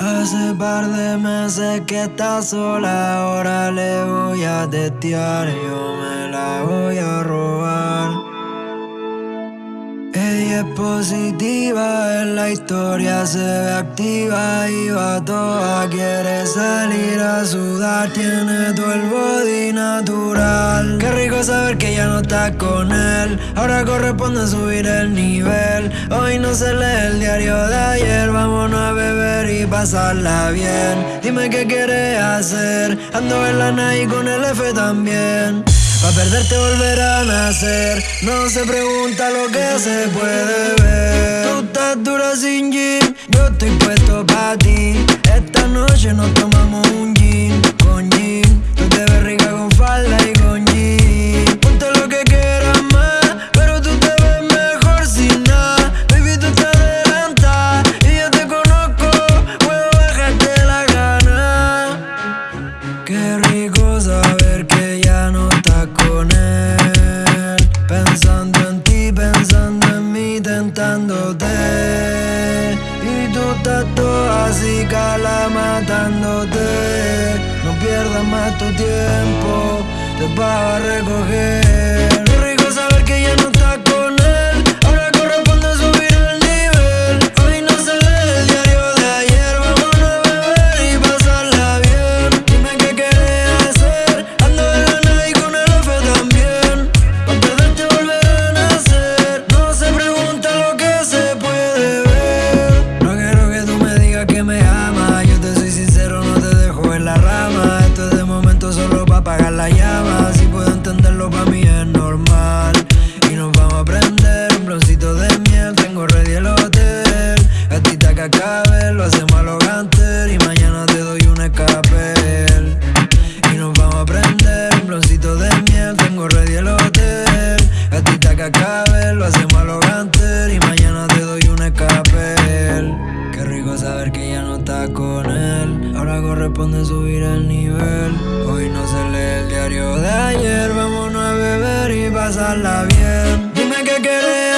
Hace par de meses que está sola, ahora le voy a testear, yo me la voy a robar. Ella es positiva, en la historia se ve activa y va toda, quiere salir a sudar, tiene todo el body natural. Qué rico saber que ya no está con él, ahora corresponde subir el nivel. Hoy no se lee el diario de ayer, pasarla bien. Dime qué quieres hacer, ando en la night con el F también. Pa' perderte volver a nacer. No se pregunta lo que se puede ver. Tú estás dura sin jean Yo estoy puesto pa' ti Estás toda así, cala matándote. No pierdas más tu tiempo, te vas a recoger. Qué rico saber que ya no Rico saber que ya no estás con él. Ahora corresponde subir el nivel. Hoy no se lee el diario de ayer. Vámonos a beber y pasarla bien. Dime qué quieres